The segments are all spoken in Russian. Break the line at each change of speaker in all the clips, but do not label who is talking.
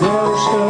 Девушка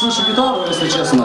слышу гитару, если честно.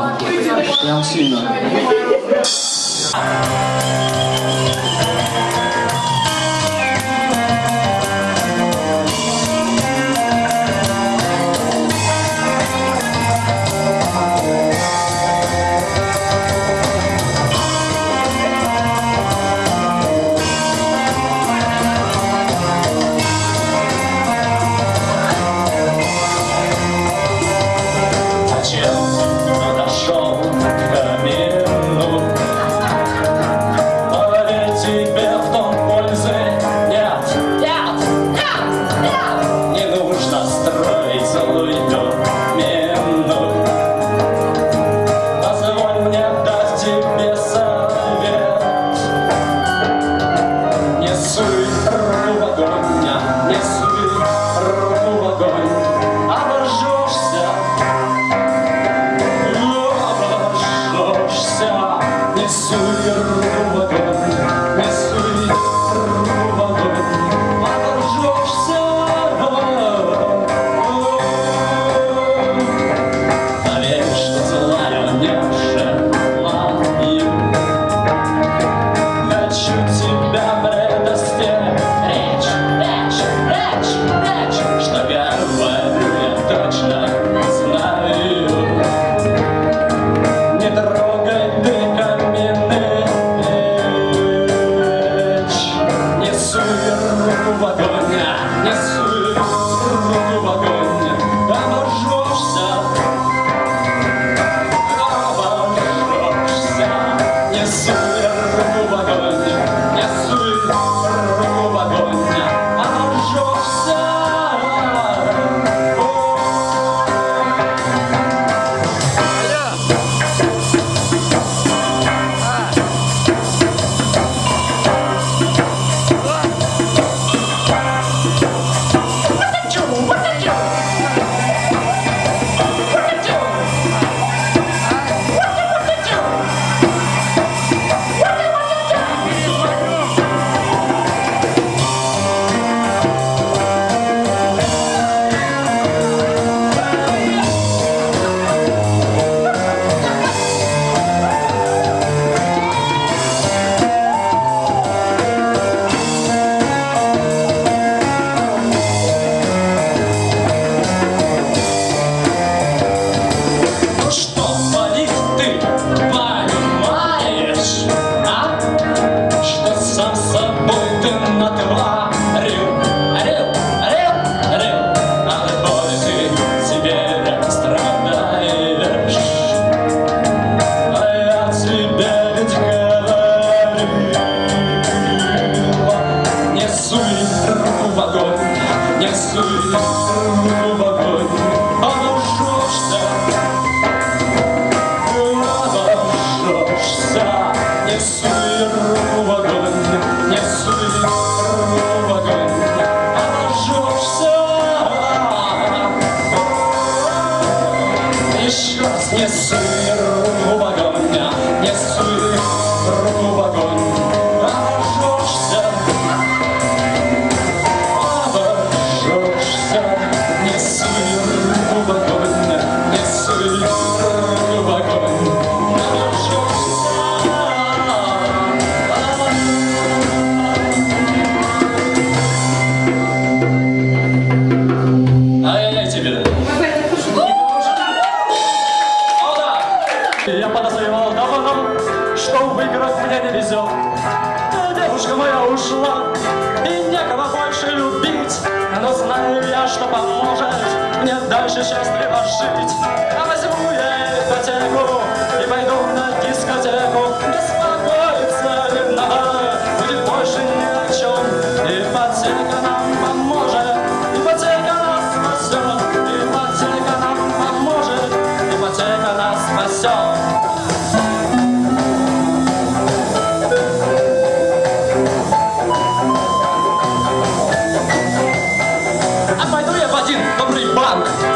счастливо жить. А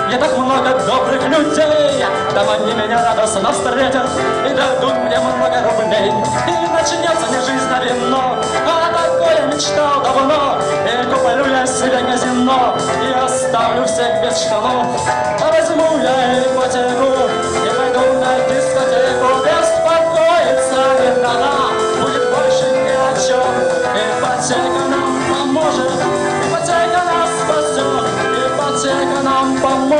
Не так много добрых людей, там они меня радостно встретят И дадут мне много рублей, и начнется не жизнь, а вино. А такое мечтал давно, и куплю я себе казино. И оставлю всех без штанов, а возьму я ипотеку И пойду на дискотеку. Беспокоиться не надо.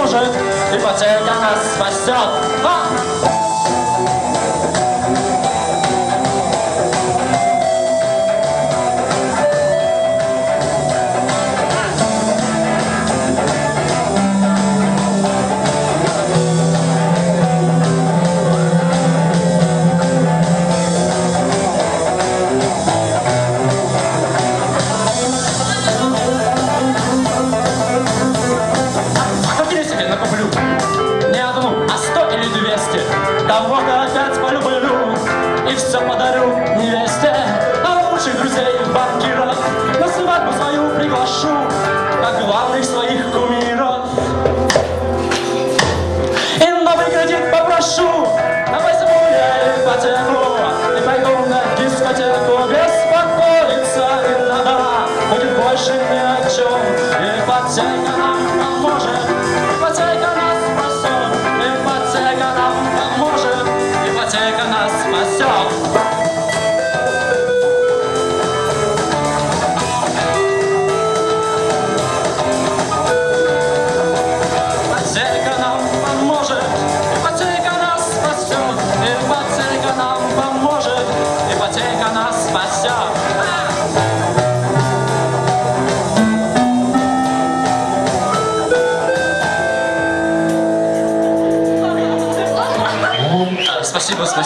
Boże, Ty Patrzenia nas spasiot. Ha!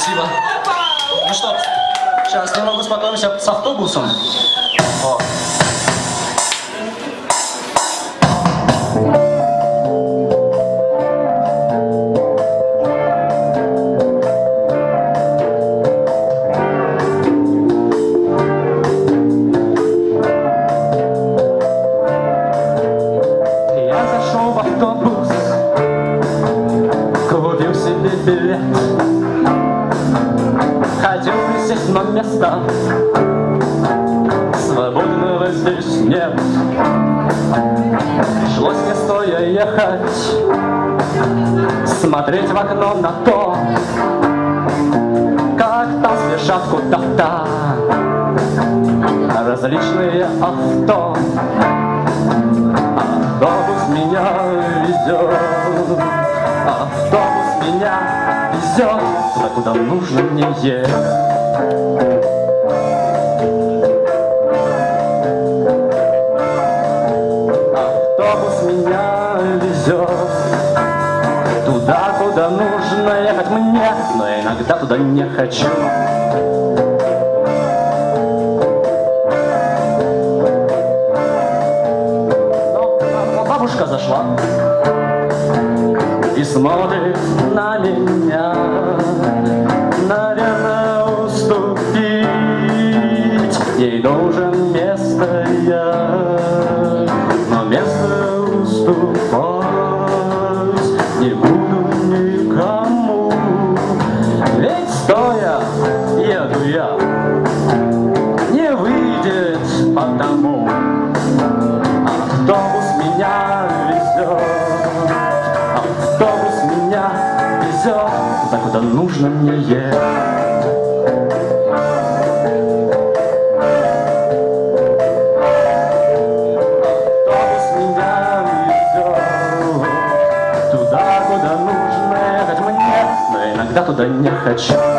Спасибо. Ну что, сейчас немного успокоимся с автобусом. Вот. Везет туда, куда нужно мне ехать. Автобус меня везет туда, куда нужно ехать мне, но я иногда туда не хочу. Но но бабушка зашла и смотрит နာနေများ нужно мне ехать. Туда, куда нужно ехать мне, но иногда туда не хочу.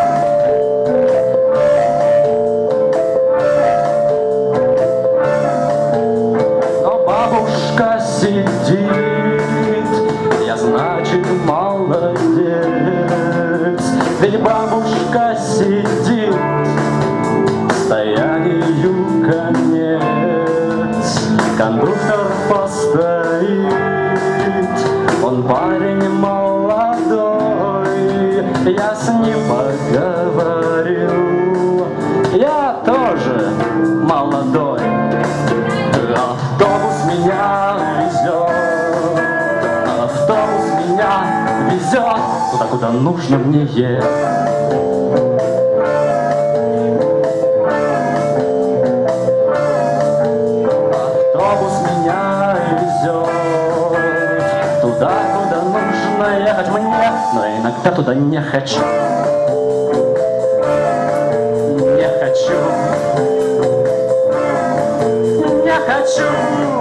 Нужно мне нужно ехать мне, но иногда туда не хочу. Не хочу. Не хочу.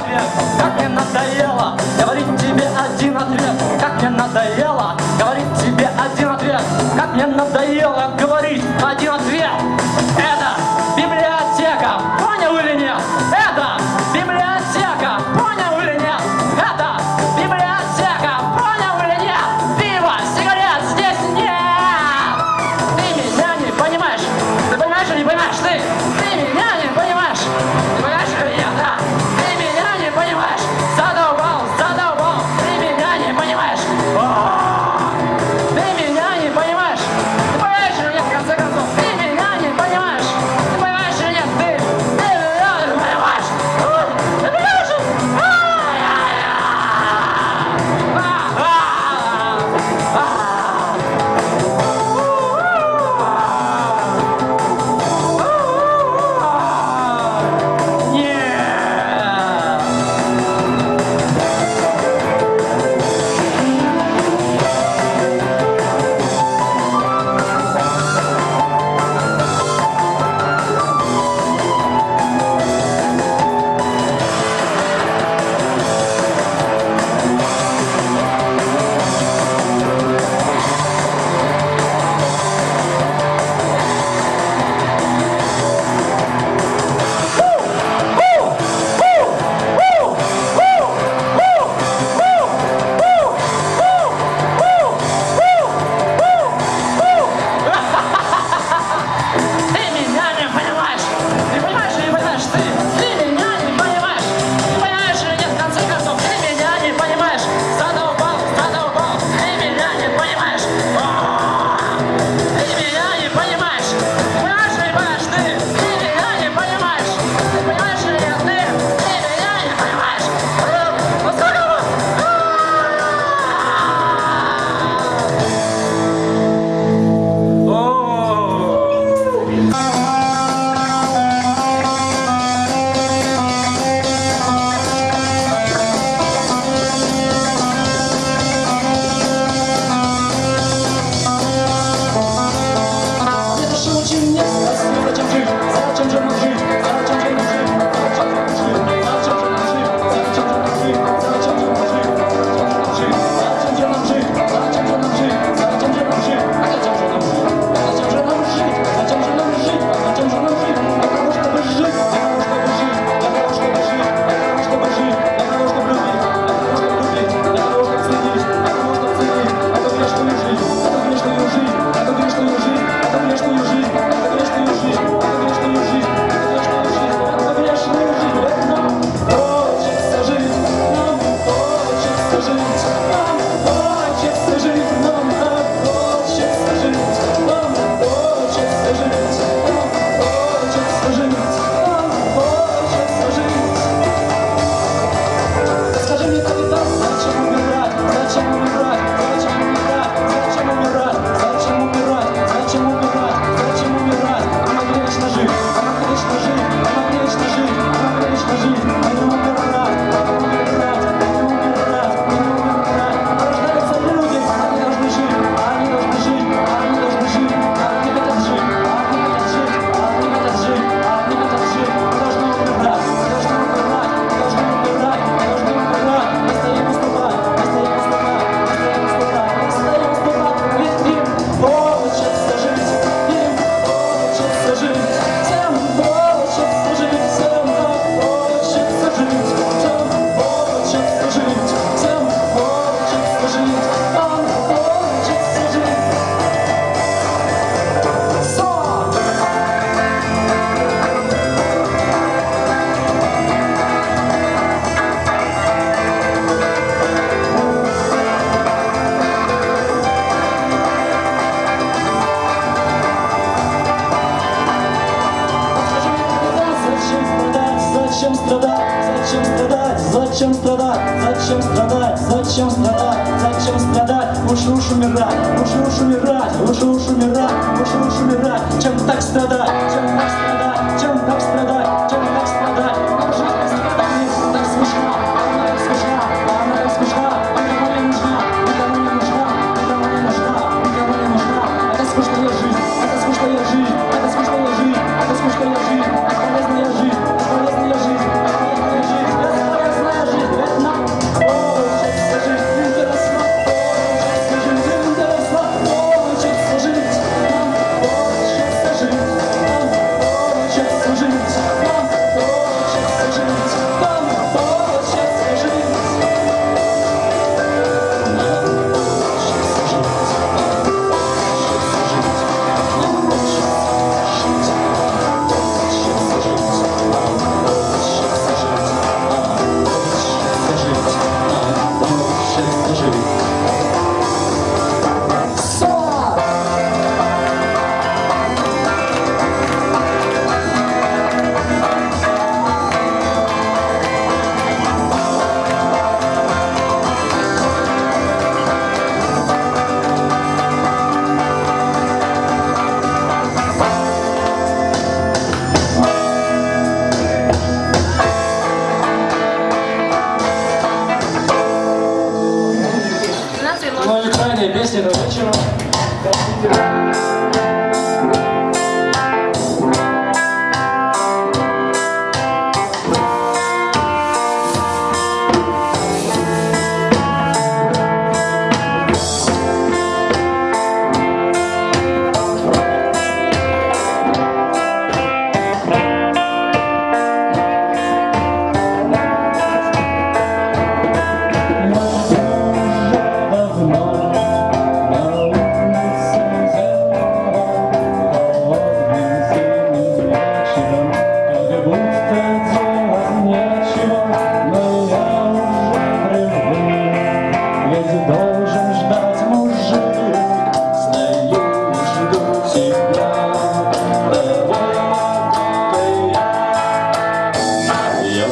Латвия. жара, больше лучше умирать, чем так страдать, чем так страдать.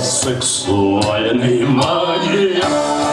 сексуальный маньяк.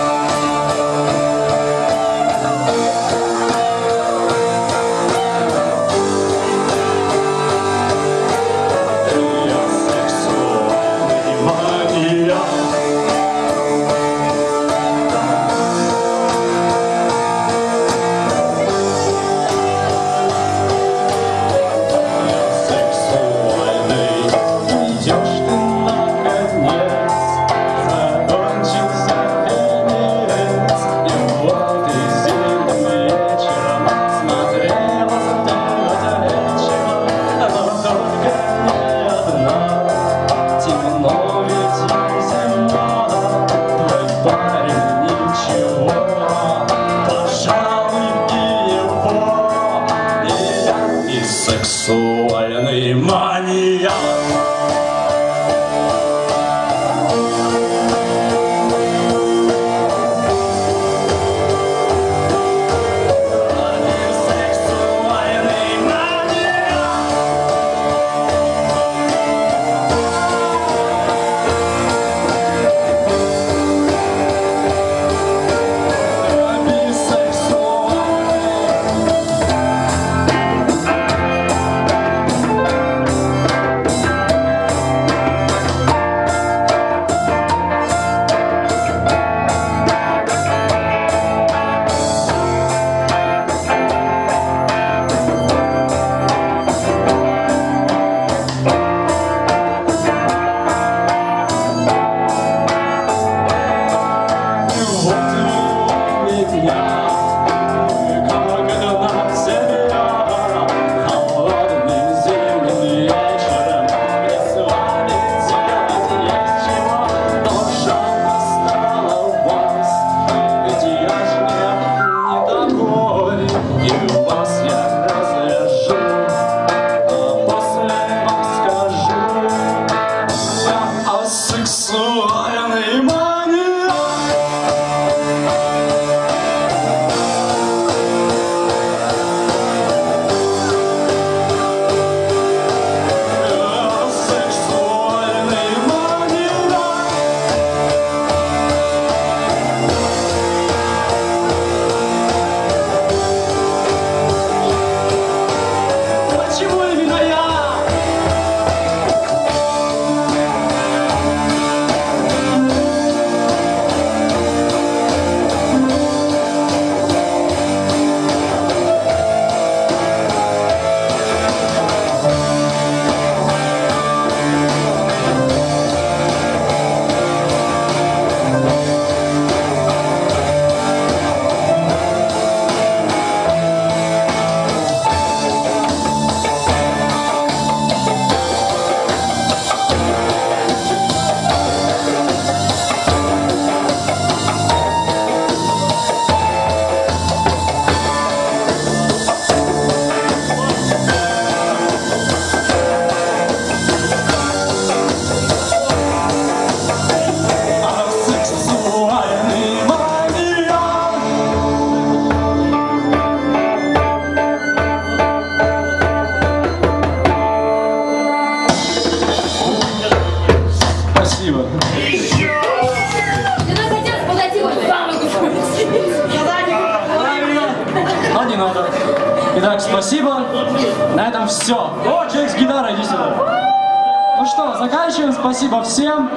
Всем.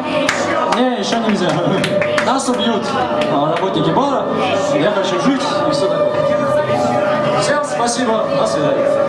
Не, еще нельзя. Нас убьют а, работники бара. Я хочу жить и все такое. Всем спасибо. До свидания.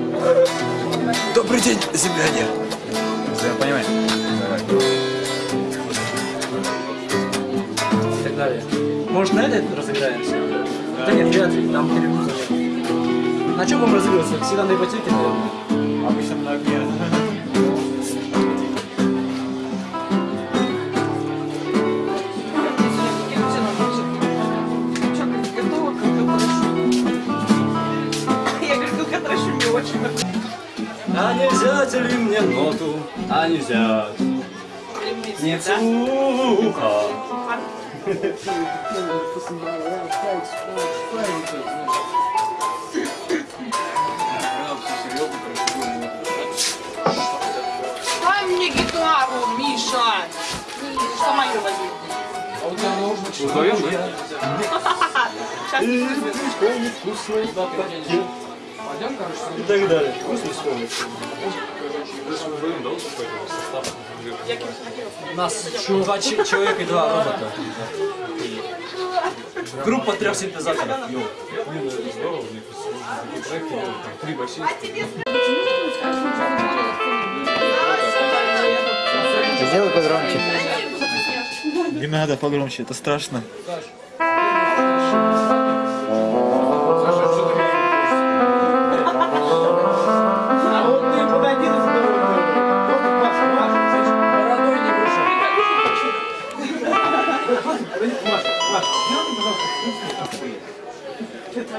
Добрый день, земляне!
Понимаешь? И так далее. Может, на это разыграемся? Да нет, вряд ли, там перегрузка. На чем будем разыгрываться? Всегда на ипотеке, наверное.
Обычно на огне.
А не взять. Не цуха.
Дай мне гитару, Миша! Что мою возьми? Сейчас не
И так далее. Вкусный
У нас два ч- человека и два робота. Группа трех синтезаторов.
Сделай погромче.
Не надо погромче, это страшно.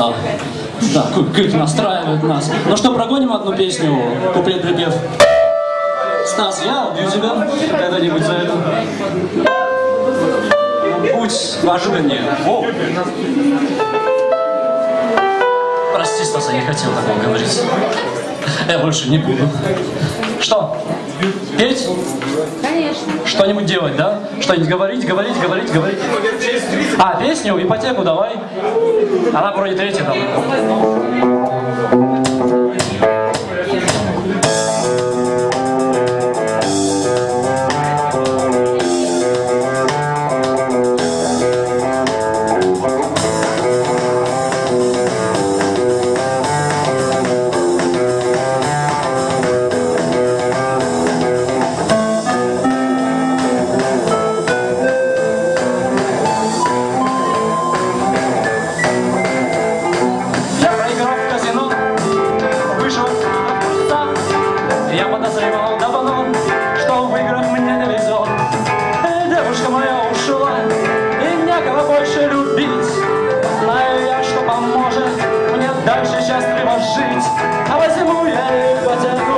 А, да, крик настраивает нас. Ну что, прогоним одну песню, куплет-припев. Стас, я убью тебя когда-нибудь за это. Будь поожиданнее. О. Прости, Стас, я не хотел такого говорить. Я больше не буду. Что? Петь?
Конечно.
Что-нибудь делать, да? Что-нибудь говорить, говорить, говорить, говорить. А, песню, ипотеку давай. Она вроде третья там. назревал давно, что в играх мне не везет. Э, девушка моя ушла, и некого больше любить. Знаю я, что поможет мне дальше счастливо жить, а возьму я ипотеку.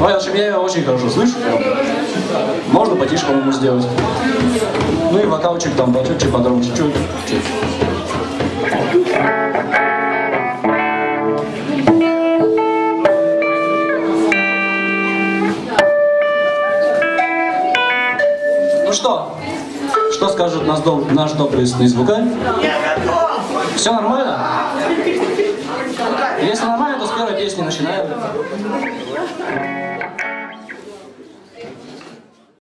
Ой, в общем, я ее очень хорошо слышу. Можно потише, по-моему, сделать. Ну и вокалчик там чуть-чуть погромче, чуть. чуть. Ну что? Что скажет наш, доб- наш добрый звукарь? Все нормально? Если нормально, то с первой песни начинаем.